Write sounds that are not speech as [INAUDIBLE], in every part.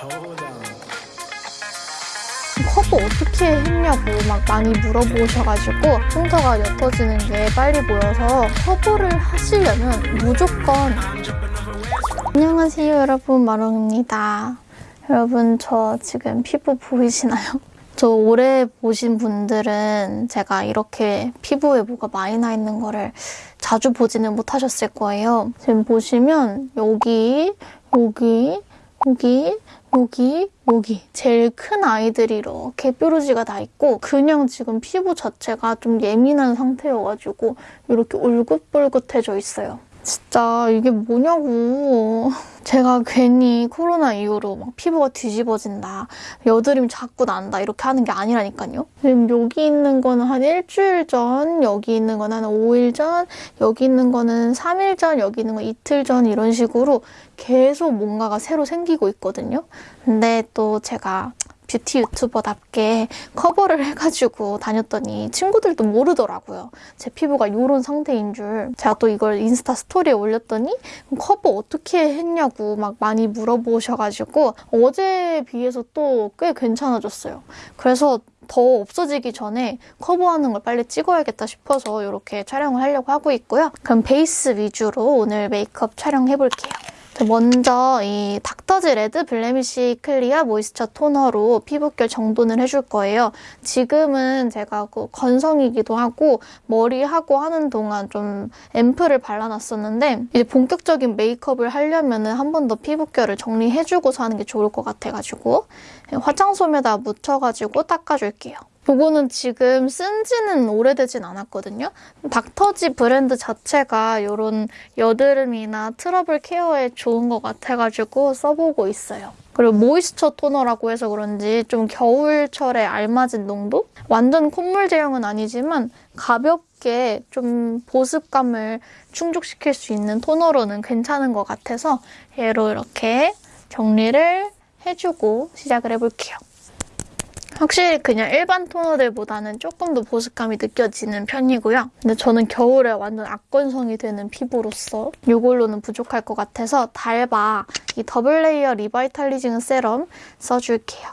커버 어떻게 했냐고 막 많이 물어보셔가지고 흉터가 옅어지는 게 빨리 보여서 커버를 하시려면 무조건 안녕하세요 여러분 마롱입니다 여러분 저 지금 피부 보이시나요? [LAUGHS] 저 오래 보신 분들은 제가 이렇게 피부에 뭐가 많이 나 있는 거를 자주 보지는 못하셨을 거예요. 지금 보시면 여기, 여기, 여기, 여기, 여기 제일 큰 아이들이 이렇게 뾰루지가 다 있고 그냥 지금 피부 자체가 좀 예민한 상태여가지고 이렇게 울긋불긋해져 있어요. 진짜 이게 뭐냐고. 제가 괜히 코로나 이후로 막 피부가 뒤집어진다, 여드름 자꾸 난다 이렇게 하는 게 아니라니까요. 지금 여기 있는 거는 한 일주일 전, 여기 있는 거는 한 5일 전, 여기 있는 거는 3일 전, 여기 있는 거 이틀 전 이런 식으로 계속 뭔가가 새로 생기고 있거든요. 근데 또 제가 뷰티 유튜버답게 커버를 해가지고 다녔더니 친구들도 모르더라고요. 제 피부가 이런 상태인 줄. 제가 또 이걸 인스타 스토리에 올렸더니 커버 어떻게 했냐고 막 많이 물어보셔가지고 어제에 비해서 또 꽤 괜찮아졌어요. 그래서 더 없어지기 전에 커버하는 걸 빨리 찍어야겠다 싶어서 이렇게 촬영을 하려고 하고 있고요. 그럼 베이스 위주로 오늘 메이크업 촬영해볼게요. 먼저 이 닥터지 Red Blemish Clear Moisture Toner로 피부결 정돈을 해줄 거예요. 지금은 제가 그 건성이기도 하고 머리하고 하는 동안 좀 앰플을 발라놨었는데 이제 본격적인 메이크업을 하려면 한 번 더 피부결을 정리해주고서 하는 게 좋을 것 같아가지고 화장솜에다 묻혀가지고 닦아줄게요. 이거는 지금 쓴 지는 오래되진 않았거든요. 닥터지 브랜드 자체가 이런 여드름이나 트러블 케어에 좋은 것 같아가지고 써보고 있어요. 그리고 Moisture Toner라고 해서 그런지 좀 겨울철에 알맞은 농도? 완전 콧물 제형은 아니지만 가볍게 좀 보습감을 충족시킬 수 있는 토너로는 괜찮은 것 같아서 얘로 이렇게 정리를 해주고 시작을 해볼게요. 확실히 그냥 일반 토너들보다는 조금 더 보습감이 느껴지는 편이고요. 근데 저는 겨울에 완전 악건성이 되는 피부로서 이걸로는 부족할 것 같아서 달바 이 Double Layer Revitalizing Serum 써줄게요.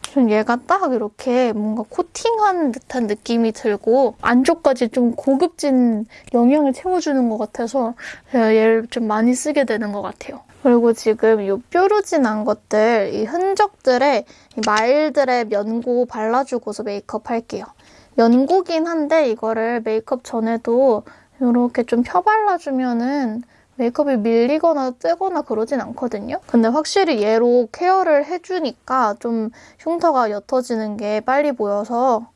좀 얘가 딱 이렇게 뭔가 코팅한 듯한 느낌이 들고 안쪽까지 좀 고급진 영양을 채워주는 것 같아서 얘를 좀 많이 쓰게 되는 것 같아요. 그리고 지금 이 뾰루지 난 것들, 이 흔적들에 마일드의 연고 발라주고서 메이크업 할게요. 연고긴 한데 이거를 메이크업 전에도 이렇게 좀 펴발라주면은 메이크업이 밀리거나 뜨거나 그러진 않거든요. 근데 확실히 얘로 케어를 해주니까 좀 흉터가 옅어지는 게 빨리 보여서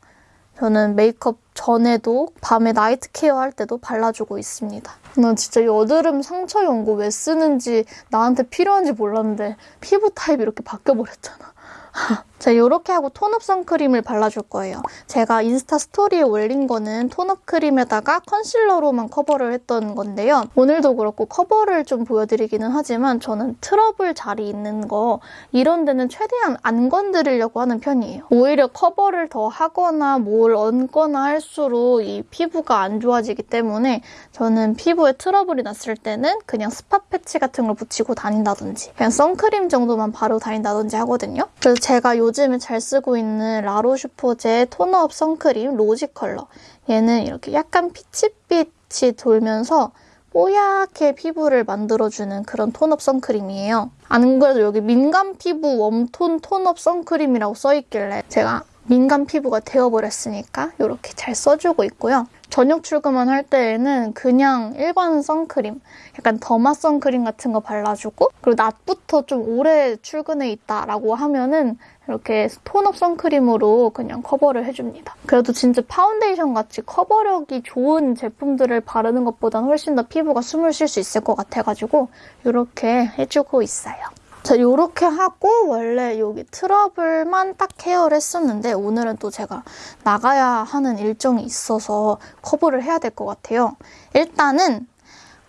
저는 메이크업 전에도 밤에 night care 할 때도 발라주고 있습니다. 난 진짜 여드름 상처 연고 왜 쓰는지 나한테 필요한지 몰랐는데 피부 타입이 이렇게 바뀌어버렸잖아. [LAUGHS] 자, 이렇게 하고 tone-up 선크림을 발라줄 거예요. 제가 인스타 스토리에 올린 거는 tone-up 크림에다가 컨실러로만 커버를 했던 건데요. 오늘도 그렇고 커버를 좀 보여드리기는 하지만 저는 트러블 자리 있는 거 이런 데는 최대한 안 건드리려고 하는 편이에요. 오히려 커버를 더 하거나 뭘 얹거나 할수록 이 피부가 안 좋아지기 때문에 저는 피부에 트러블이 났을 때는 그냥 spot 패치 같은 걸 붙이고 다닌다든지 그냥 선크림 정도만 바르고 다닌다든지 하거든요. 그래서 제가 요즘에 잘 쓰고 있는 라로슈포제 tone-up 선크림 rosy color. 얘는 이렇게 약간 피치빛이 돌면서 뽀얗게 피부를 만들어주는 그런 tone-up 선크림이에요. 안 그래도 여기 민감 피부 warm tone tone-up 선크림이라고 써있길래 제가 민감 피부가 되어버렸으니까 이렇게 잘 써주고 있고요. 저녁 출근만 할 때에는 그냥 일반 선크림, 약간 derma 선크림 같은 거 발라주고 그리고 낮부터 좀 오래 출근해 있다라고 하면은 이렇게 tone-up 선크림으로 그냥 커버를 해줍니다. 그래도 진짜 파운데이션 같이 커버력이 좋은 제품들을 바르는 것보다는 훨씬 더 피부가 숨을 쉴 수 있을 것 같아가지고 이렇게 해주고 있어요. 자, 이렇게 하고 원래 여기 트러블만 딱 케어를 했었는데 오늘은 또 제가 나가야 하는 일정이 있어서 커버를 해야 될 것 같아요. 일단은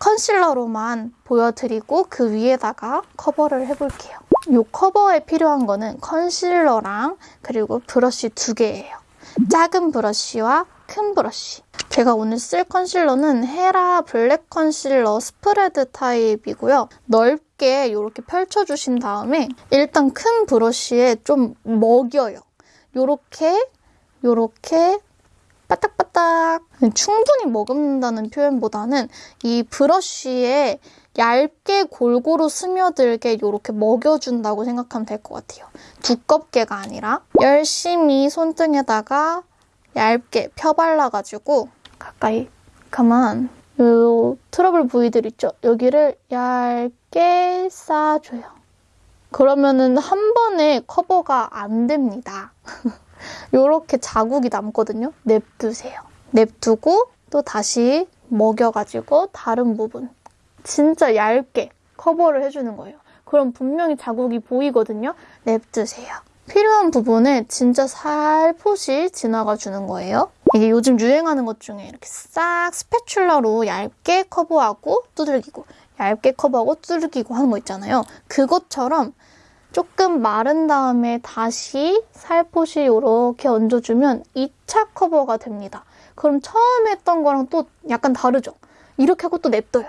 컨실러로만 보여드리고 그 위에다가 커버를 해볼게요. 이 커버에 필요한 거는 컨실러랑 그리고 브러쉬 두 개예요. 작은 브러쉬와 큰 브러쉬. 제가 오늘 쓸 컨실러는 헤라 Black Concealer Spread Type이고요. 넓게 이렇게 펼쳐주신 다음에 일단 큰 브러쉬에 좀 먹여요. 요렇게 요렇게 바닥바닥 충분히 머금는다는 표현보다는 이 브러쉬에 얇게 골고루 스며들게 이렇게 먹여준다고 생각하면 될 것 같아요. 두껍게가 아니라 열심히 손등에다가 얇게 펴발라가지고 가까이 가만 요 트러블 부위들 있죠? 여기를 얇게 싸줘요. 그러면은 한 번에 커버가 안 됩니다. [LAUGHS] 요렇게 자국이 남거든요. 냅두세요. 냅두고 또 다시 먹여가지고 다른 부분 진짜 얇게 커버를 해주는 거예요. 그럼 분명히 자국이 보이거든요. 냅두세요. 필요한 부분에 진짜 살포시 지나가 주는 거예요. 이게 요즘 유행하는 것 중에 이렇게 싹 스패출러로 얇게 커버하고 두들기고 얇게 커버하고 두들기고 하는 거 있잖아요. 그것처럼 조금 마른 다음에 다시 살포시 이렇게 얹어주면 2차 커버가 됩니다. 그럼 처음에 했던 거랑 또 약간 다르죠? 이렇게 하고 또 냅둬요.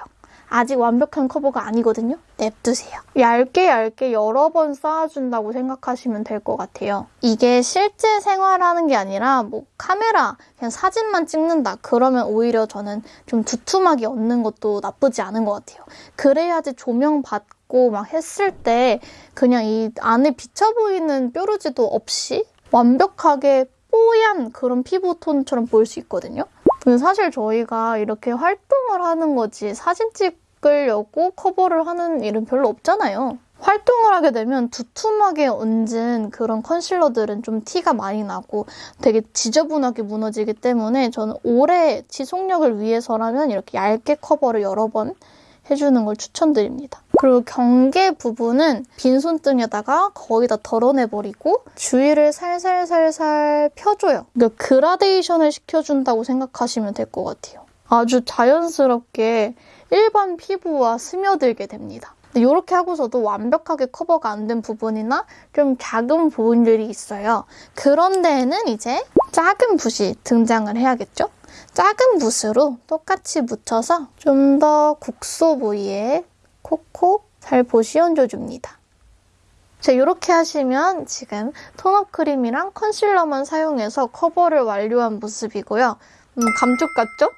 아직 완벽한 커버가 아니거든요. 냅두세요. 얇게 얇게 여러 번 쌓아준다고 생각하시면 될 것 같아요. 이게 실제 생활하는 게 아니라 뭐 카메라 그냥 사진만 찍는다 그러면 오히려 저는 좀 두툼하게 얹는 것도 나쁘지 않은 것 같아요. 그래야지 조명 받고 막 했을 때 그냥 이 안에 비쳐 보이는 뾰루지도 없이 완벽하게 뽀얀 그런 피부톤처럼 보일 수 있거든요. 사실 저희가 이렇게 활동을 하는 거지 사진 찍 으려고 커버를 하는 일은 별로 없잖아요. 활동을 하게 되면 두툼하게 얹은 그런 컨실러들은 좀 티가 많이 나고 되게 지저분하게 무너지기 때문에 저는 오래 지속력을 위해서라면 이렇게 얇게 커버를 여러 번 해주는 걸 추천드립니다. 그리고 경계 부분은 빈손등에다가 거의 다 덜어내버리고 주위를 살살살살 펴줘요. 그러니까 그라데이션을 시켜준다고 생각하시면 될 것 같아요. 아주 자연스럽게 일반 피부와 스며들게 됩니다. 이렇게 하고서도 완벽하게 커버가 안 된 부분이나 좀 작은 부분들이 있어요. 그런 데에는 이제 작은 붓이 등장을 해야겠죠? 작은 붓으로 똑같이 묻혀서 좀 더 국소 부위에 콕콕 살포시 얹어 줍니다. 자, 이렇게 하시면 지금 톤업 크림이랑 컨실러만 사용해서 커버를 완료한 모습이고요. 음, 감쪽 같죠?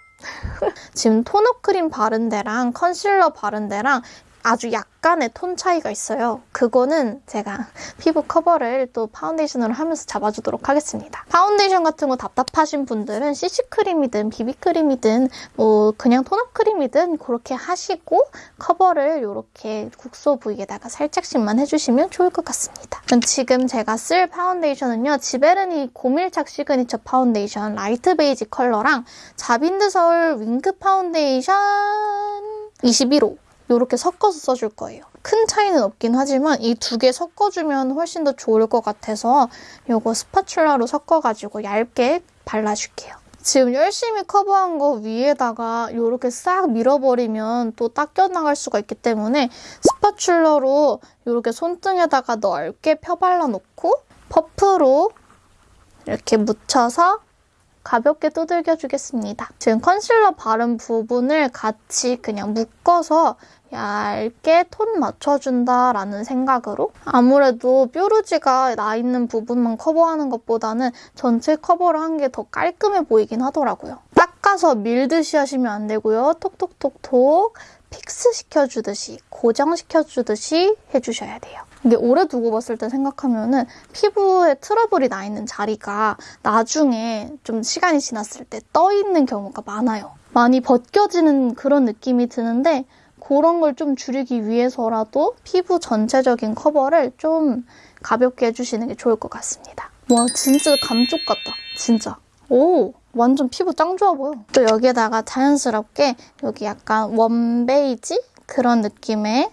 지금 톤업 크림 바른 데랑 컨실러 바른 데랑 아주 약간의 톤 차이가 있어요. 그거는 제가 피부 커버를 또 파운데이션으로 하면서 잡아주도록 하겠습니다. 파운데이션 같은 거 답답하신 분들은 CC크림이든 비비크림이든 뭐 그냥 톤업 크림이든 그렇게 하시고 커버를 이렇게 국소 부위에다가 살짝씩만 해주시면 좋을 것 같습니다. 지금 제가 쓸 파운데이션은요. 지베르니 고밀착 시그니처 파운데이션 라이트 베이지 컬러랑 자빈드 서울 윙크 파운데이션 21호 이렇게 섞어서 써줄 거예요. 큰 차이는 없긴 하지만 이 두 개 섞어주면 훨씬 더 좋을 것 같아서 이거 스파츌라로 섞어가지고 얇게 발라줄게요. 지금 열심히 커버한 거 위에다가 이렇게 싹 밀어버리면 또 닦여 나갈 수가 있기 때문에 스파츌러로 이렇게 손등에다가 넓게 펴발라 놓고 퍼프로 이렇게 묻혀서 가볍게 두들겨 주겠습니다. 지금 컨실러 바른 부분을 같이 그냥 묶어서 얇게 톤 맞춰준다라는 생각으로 아무래도 뾰루지가 나 있는 부분만 커버하는 것보다는 전체 커버를 한 게 더 깔끔해 보이긴 하더라고요. 닦아서 밀듯이 하시면 안 되고요. 톡톡톡톡 fix 시켜주듯이 고정시켜주듯이 해주셔야 돼요. 이게 오래 두고 봤을 때 생각하면은 피부에 트러블이 나 있는 자리가 나중에 좀 시간이 지났을 때 떠 있는 경우가 많아요. 많이 벗겨지는 그런 느낌이 드는데 그런 걸 좀 줄이기 위해서라도 피부 전체적인 커버를 좀 가볍게 해주시는 게 좋을 것 같습니다. 와 진짜 감쪽 같다. 진짜. 오 완전 피부 짱 좋아 보여. 또 여기에다가 자연스럽게 여기 약간 웜베이지 그런 느낌의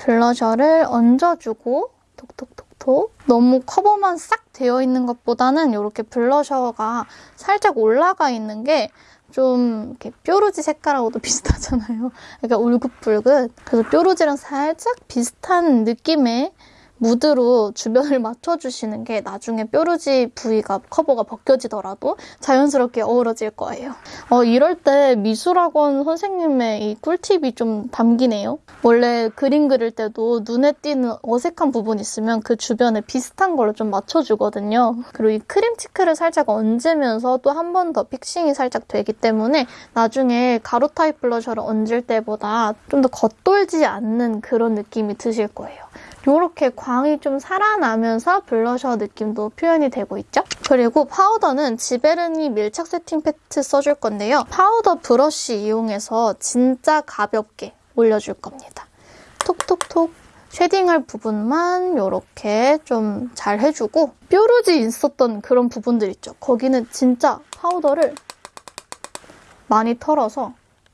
블러셔를 얹어주고 톡톡톡톡 너무 커버만 싹 되어 있는 것보다는 이렇게 블러셔가 살짝 올라가 있는 게 좀 이렇게 뾰루지 색깔하고도 [LAUGHS] 비슷하잖아요. 그러니까 울긋불긋. 그래서 뾰루지랑 살짝 비슷한 느낌의 무드로 주변을 [LAUGHS] 맞춰주시는 게 나중에 뾰루지 부위가 커버가 벗겨지더라도 자연스럽게 어우러질 거예요. 어, 이럴 때 미술학원 선생님의 이 꿀팁이 좀 담기네요. 원래 그림 그릴 때도 눈에 띄는 어색한 부분 있으면 그 주변에 비슷한 걸로 좀 맞춰주거든요. 그리고 이 크림 치크를 살짝 얹으면서 또 한 번 더 픽싱이 살짝 되기 때문에 나중에 가루 타입 블러셔를 얹을 때보다 좀 더 겉돌지 않는 그런 느낌이 드실 거예요. 이렇게 광이 좀 살아나면서 블러셔 느낌도 표현이 되고 있죠? 그리고 파우더는 지베르니 밀착 세팅 팩트 써줄 건데요. 파우더 브러쉬 이용해서 진짜 가볍게 올려줄 겁니다. 톡톡톡 쉐딩할 부분만 이렇게 좀 잘 해주고 뾰루지 있었던 그런 부분들 있죠. 거기는 진짜 파우더를 많이 털어서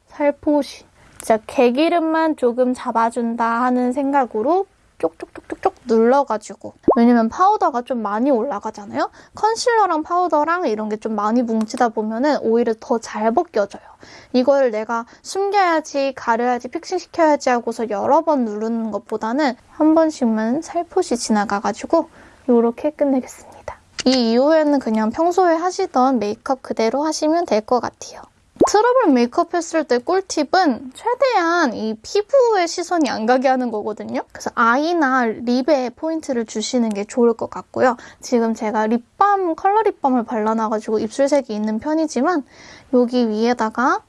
살포시 진짜 개기름만 조금 잡아준다 하는 생각으로 쪽쪽쪽쪽쪽 눌러가지고 왜냐면 파우더가 좀 많이 올라가잖아요? 컨실러랑 파우더랑 이런 게 좀 많이 뭉치다 보면 은 오히려 더 잘 벗겨져요. 이걸 내가 숨겨야지, 가려야지, 픽싱시켜야지 하고서 여러 번 누르는 것보다는 한 번씩만 살포시 지나가가지고 이렇게 끝내겠습니다. 이 이후에는 그냥 평소에 하시던 메이크업 그대로 하시면 될 것 같아요. 트러블 메이크업 했을 때 꿀팁은 최대한 이 피부에 시선이 안 가게 하는 거거든요. 그래서 아이나 립에 포인트를 주시는 게 좋을 것 같고요. 지금 제가 립밤, 컬러 립밤을 발라놔가지고 입술색이 있는 편이지만 여기 위에다가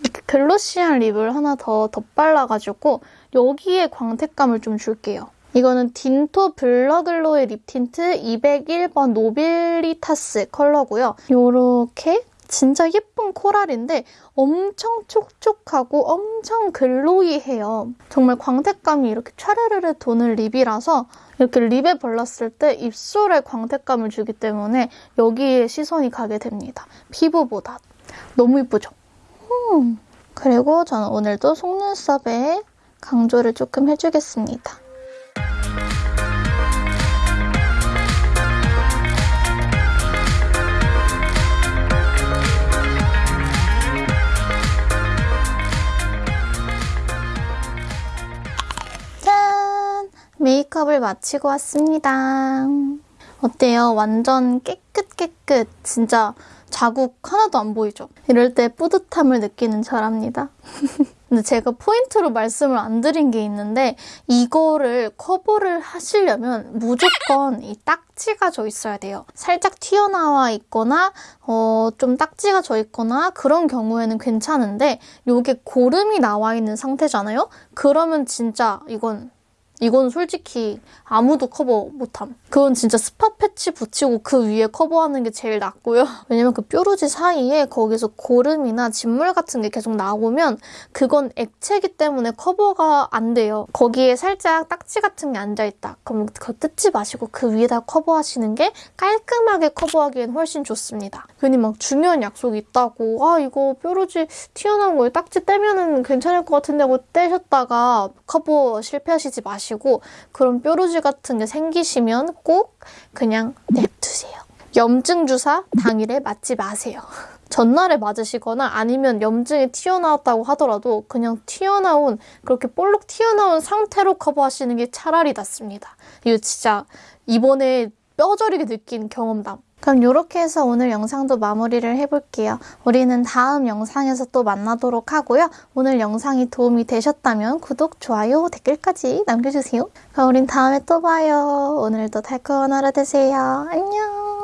이렇게 glossy한 립을 하나 더 덧발라가지고 여기에 광택감을 좀 줄게요. 이거는 딘토 블러글로이 립 틴트 201번 노빌리타스 컬러고요. 이렇게 진짜 예쁜 코랄인데 엄청 촉촉하고 엄청 glowy해요. 정말 광택감이 이렇게 촤르르르 도는 립이라서 이렇게 립에 발랐을 때 입술에 광택감을 주기 때문에 여기에 시선이 가게 됩니다. 피부보다. 너무 예쁘죠? 음. 그리고 저는 오늘도 속눈썹에 강조를 조금 해주겠습니다. 메이크업을 마치고 왔습니다. 어때요? 완전 깨끗 깨끗 진짜 자국 하나도 안 보이죠? 이럴 때 뿌듯함을 느끼는 저랍니다. [LAUGHS] 근데 제가 포인트로 말씀을 안 드린 게 있는데 이거를 커버를 하시려면 무조건 이 딱지가 져 있어야 돼요. 살짝 튀어나와 있거나 어, 좀 딱지가 져 있거나 그런 경우에는 괜찮은데 이게 고름이 나와 있는 상태잖아요? 그러면 진짜 이건 이건 솔직히 아무도 커버 못함. 그건 진짜 스팟 패치 붙이고 그 위에 커버하는 게 제일 낫고요. [LAUGHS] 왜냐면 그 뾰루지 사이에 거기서 고름이나 진물 같은 게 계속 나오면 그건 액체기 때문에 커버가 안 돼요. 거기에 살짝 딱지 같은 게 앉아있다. 그럼 그거 뜯지 마시고 그 위에다 커버하시는 게 깔끔하게 커버하기엔 훨씬 좋습니다. 괜히 막 중요한 약속이 있다고 아 이거 뾰루지 튀어나온 거에 딱지 떼면은 괜찮을 것 같은데 하고 떼셨다가 커버 실패하시지 마시고 마시고 그런 뾰루지 같은 게 생기시면 꼭 그냥 냅두세요. 염증 주사 당일에 맞지 마세요. [LAUGHS] 전날에 맞으시거나 아니면 염증이 튀어나왔다고 하더라도 그냥 튀어나온 그렇게 볼록 튀어나온 상태로 커버하시는 게 차라리 낫습니다. 이거 진짜 이번에 뼈저리게 느낀 경험담. 그럼 이렇게 해서 오늘 영상도 마무리를 해볼게요. 우리는 다음 영상에서 또 만나도록 하고요. 오늘 영상이 도움이 되셨다면 구독, 좋아요, 댓글까지 남겨주세요. 그럼 우린 다음에 또 봐요. 오늘도 달콤한 하루 되세요. 안녕!